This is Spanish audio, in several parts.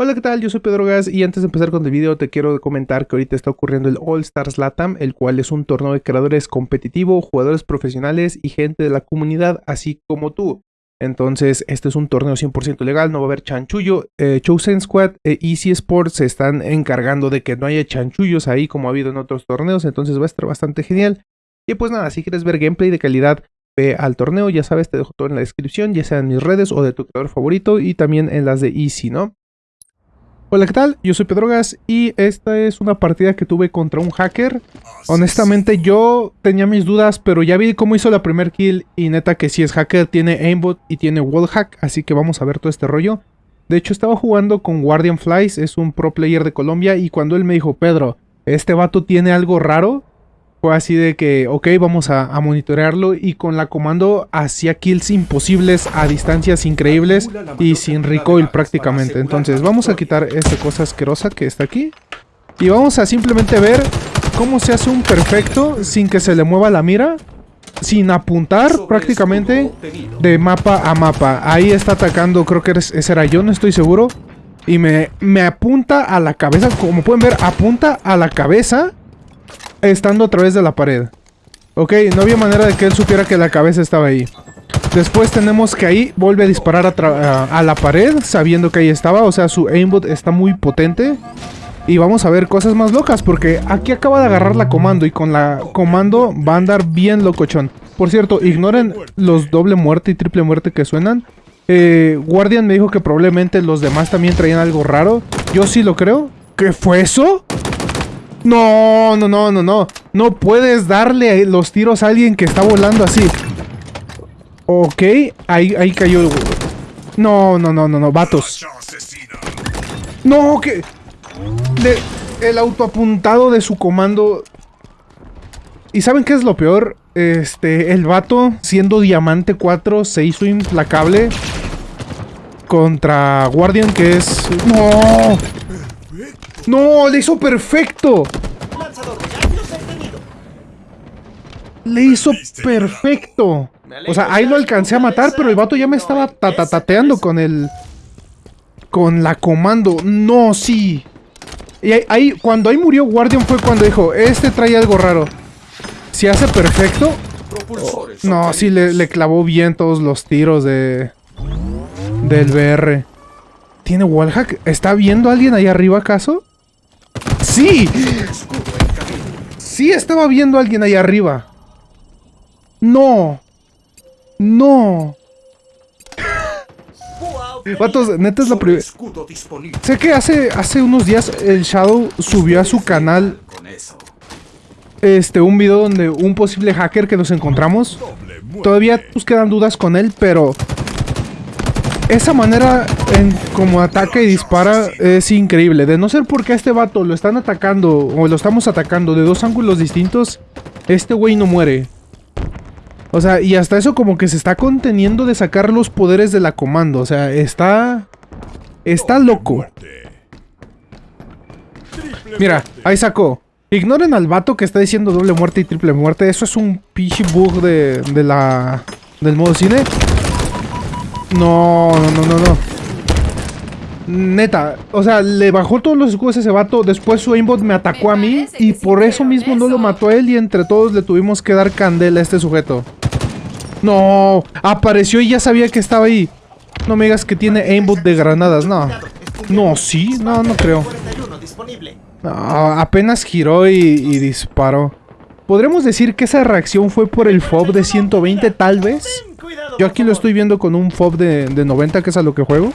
Hola, ¿qué tal? Yo soy Pedro Gas y antes de empezar con el video te quiero comentar que ahorita está ocurriendo el All Stars Latam, el cual es un torneo de creadores competitivo, jugadores profesionales y gente de la comunidad, así como tú. Entonces, este es un torneo 100% legal, no va a haber chanchullo. Eh, Chosen Squad e Easy Sports se están encargando de que no haya chanchullos ahí como ha habido en otros torneos, entonces va a estar bastante genial. Y pues nada, si quieres ver gameplay de calidad, ve al torneo, ya sabes, te dejo todo en la descripción, ya sea en mis redes o de tu creador favorito y también en las de Easy, ¿no? Hola, ¿qué tal? Yo soy Pedro Gas y esta es una partida que tuve contra un hacker. Honestamente yo tenía mis dudas, pero ya vi cómo hizo la primer kill y neta que si es hacker tiene aimbot y tiene wallhack, así que vamos a ver todo este rollo. De hecho estaba jugando con Guardian Flies, es un pro player de Colombia y cuando él me dijo, Pedro, este vato tiene algo raro, fue así de que, ok, vamos a, monitorearlo y con la comando hacía kills imposibles a distancias increíbles y sin recoil prácticamente. Entonces vamos a quitar esta cosa asquerosa que está aquí y vamos a simplemente ver cómo se hace un perfecto sin que se le mueva la mira, sin apuntar prácticamente de mapa a mapa. Ahí está atacando, creo que ese era yo, no estoy seguro. Y me, me apunta a la cabeza, como pueden ver, apunta a la cabeza estando a través de la pared. Ok, no había manera de que él supiera que la cabeza estaba ahí. Después tenemos que ahí vuelve a disparar a, la pared, sabiendo que ahí estaba. O sea, su aimbot está muy potente. Y vamos a ver cosas más locas, porque aquí acaba de agarrar la comando. Y con la comando va a andar bien locochón. Por cierto, ignoren los doble muerte y triple muerte que suenan. Eh, Guardian me dijo que probablemente los demás también traían algo raro. Yo sí lo creo. ¿Qué fue eso? No, no, no, no, no. No puedes darle los tiros a alguien que está volando así. Ok, ahí, ahí cayó. No, no, no, no, no, vatos. No, que... el autoapuntado de su comando... ¿Y saben qué es lo peor? Este, el vato, siendo Diamante 4, se hizo implacable contra Guardian, que es... ¡No! ¡No! ¡Le hizo perfecto! ¡Le hizo perfecto! O sea, ahí lo alcancé a matar, pero el vato ya me estaba tatatateando con el... Con la comando. ¡No, sí! Y ahí, cuando ahí murió Guardian fue cuando dijo, este trae algo raro. Si hace perfecto... no, sí, le, le clavó bien todos los tiros de... Del BR. ¿Tiene wallhack? ¿Está viendo alguien ahí arriba acaso? ¡Sí! Sí estaba viendo a alguien ahí arriba. No. No. Vatos, neta es la primera. Sé que hace, hace unos días el Shadow subió a su canal este un video donde un posible hacker que nos encontramos. Todavía nos quedan dudas con él, pero esa manera en como ataca y dispara es increíble. De no ser porque a este vato lo están atacando o lo estamos atacando de dos ángulos distintos, este güey no muere. O sea, y hasta eso como que se está conteniendo de sacar los poderes de la comando. O sea, está... Está loco. Mira, ahí sacó. Ignoren al vato que está diciendo doble muerte y triple muerte. Eso es un pichi bug de, de la... Del modo cine. No, no, no, no, no. Neta, o sea, le bajó todos los escudos a ese vato, después su aimbot me atacó a mí y por eso mismo no lo mató a él y entre todos le tuvimos que dar candela a este sujeto. No, apareció y ya sabía que estaba ahí. No me digas que tiene aimbot de granadas, no. No, sí, no, no creo. apenas giró y, y disparó. ¿Podremos decir que esa reacción fue por el FOB de 120 tal vez? Yo aquí lo estoy viendo con un FOB de, 90, que es a lo que juego.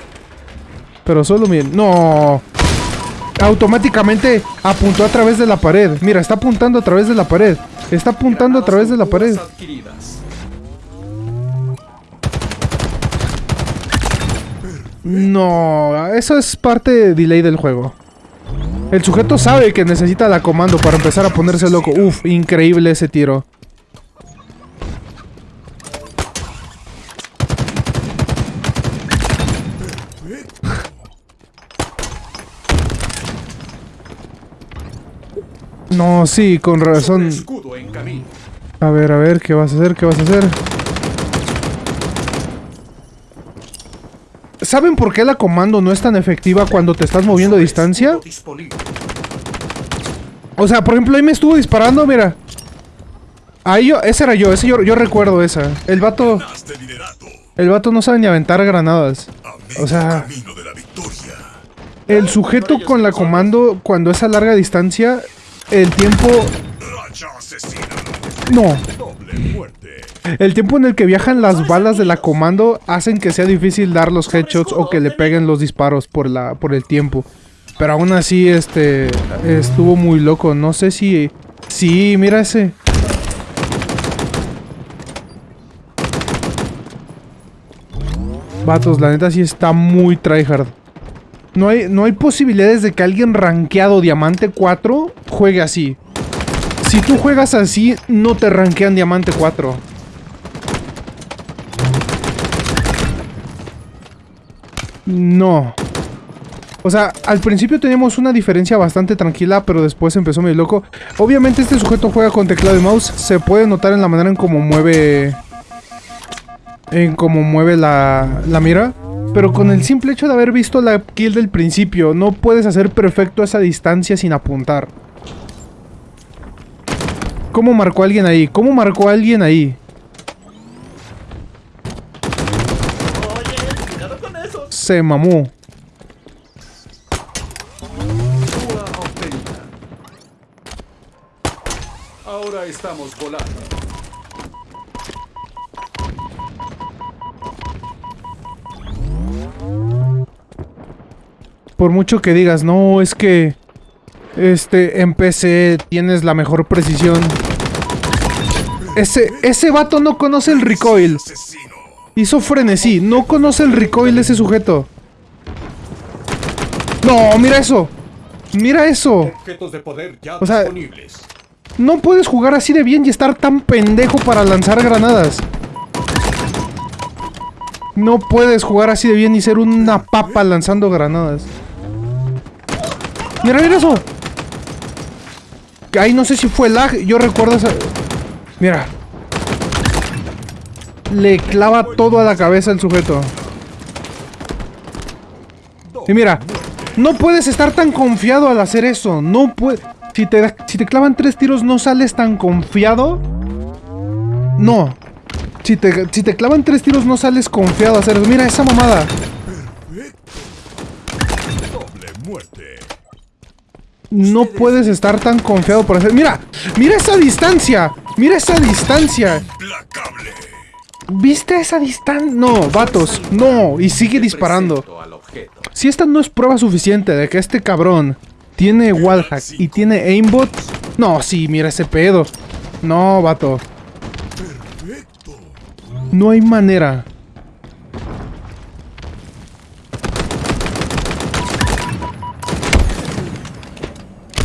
Pero solo miren. ¡No! Automáticamente apuntó a través de la pared. Mira, está apuntando a través de la pared. Está apuntando a través de la pared. No, eso es parte de delay del juego. El sujeto sabe que necesita la comando para empezar a ponerse loco. Uf, increíble ese tiro. No, sí, con razón. A ver, a ver, ¿qué vas a hacer? ¿Qué vas a hacer? ¿Saben por qué la comando no es tan efectiva cuando te estás moviendo a distancia? O sea, por ejemplo, ahí me estuvo disparando, mira. Ahí yo, ese era yo, ese yo, recuerdo esa. El vato... El vato no sabe ni aventar granadas. O sea... El sujeto con la comando, cuando es a larga distancia, el tiempo... No. El tiempo en el que viajan las balas de la comando hacen que sea difícil dar los headshots o que le peguen los disparos por, la, por el tiempo. Pero aún así, este, estuvo muy loco. No sé si... Sí, mira ese. Vatos, la neta sí está muy tryhard. No hay, no hay posibilidades de que alguien rankeado Diamante 4 juegue así. Si tú juegas así, no te rankean Diamante 4. No. O sea, al principio teníamos una diferencia bastante tranquila, pero después empezó muy loco. Obviamente este sujeto juega con teclado y mouse. Se puede notar en la manera en cómo mueve... En cómo mueve la, la mira. Pero con el simple hecho de haber visto la kill del principio, no puedes hacer perfecto esa distancia sin apuntar. ¿Cómo marcó alguien ahí? ¿Cómo marcó alguien ahí? Se mamó. Ahora estamos volando. Por mucho que digas, no, es que... Este, en PC tienes la mejor precisión. Ese, ese vato no conoce el recoil. Hizo frenesí, no conoce el recoil ese sujeto. No, mira eso. Mira eso. o sea, no puedes jugar así de bien y estar tan pendejo para lanzar granadas. No puedes jugar así de bien y ser una papa lanzando granadas. Mira, mira eso. Ahí no sé si fue lag. Yo recuerdo esa... Mira. Le clava todo a la cabeza el sujeto. Y mira. No puedes estar tan confiado al hacer eso. No puedes... Si te, si te clavan tres tiros, ¿no sales tan confiado? No. Si te, si te clavan tres tiros, no sales confiado a hacer eso. Mira esa mamada. No puedes estar tan confiado por hacer... ¡Mira! ¡Mira esa distancia! ¡Mira esa distancia! ¿Viste esa distancia? No, vatos, no. Y sigue disparando. Si esta no es prueba suficiente de que este cabrón tiene wallhack y tiene aimbot... No, sí, mira ese pedo. No, vato. No hay manera.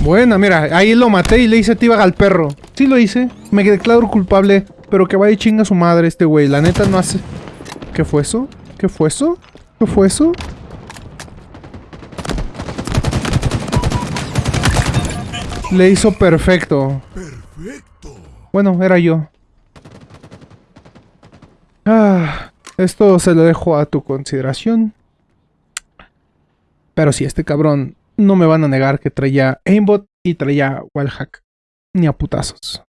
Buena, mira, ahí lo maté y le hice tiba al perro. Sí lo hice, me declaro culpable, pero que vaya y chinga su madre este güey. La neta no hace... ¿Qué fue eso? ¿Qué fue eso? ¿Qué fue eso? Le hizo perfecto. Perfecto. Bueno, era yo. Ah, esto se lo dejo a tu consideración. Pero si este cabrón no me van a negar que traía aimbot y traía wallhack. Ni a putazos.